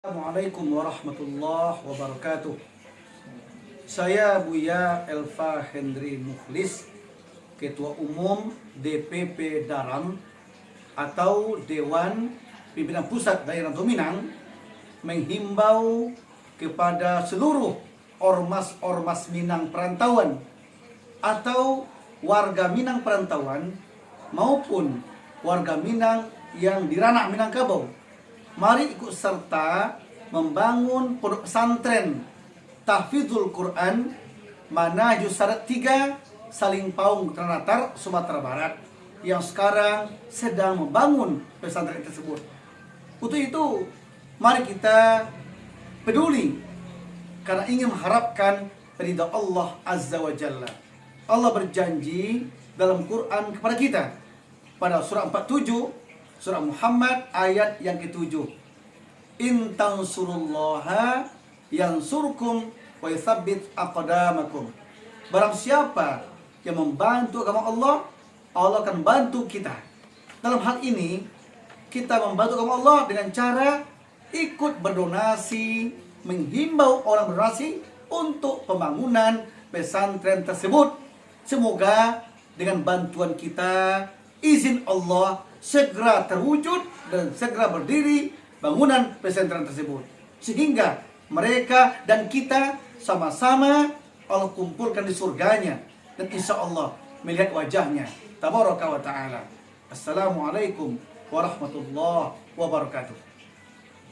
Assalamualaikum warahmatullahi wabarakatuh. Saya Buya Elva Hendri Mukhlis Ketua Umum DPP Daram Atau Dewan Pimpinan Pusat Daerah Minang Menghimbau kepada seluruh ormas-ormas Minang perantauan Atau warga Minang perantauan Maupun warga Minang yang di ranah Minangkabau mari ikut serta membangun pondok pesantren tahfidzul Quran mana Jusarat 3 Saling Paung Ternate Sumatera Barat yang sekarang sedang membangun pesantren tersebut. Untuk itu, mari kita peduli karena ingin mengharapkan ridha Allah Azza wa Jalla. Allah berjanji dalam Quran kepada kita pada surah 47 Surah Muhammad ayat yang ketujuh. In tansurullaha yang surkum wa yuthabbit aqdamakum. Barang siapa yang membantu agama Allah, Allah akan bantu kita. Dalam hal ini, kita membantu agama Allah dengan cara ikut berdonasi, menghimbau orang berdonasi untuk pembangunan pesantren tersebut. Semoga dengan bantuan kita, izin Allah segera terwujud dan segera berdiri bangunan pesantren tersebut. Sehingga mereka dan kita sama-sama Allah kumpulkan di surganya dan insya Allah melihat wajahnya. Tabaraka wa ta'ala. Assalamualaikum warahmatullahi wabarakatuh.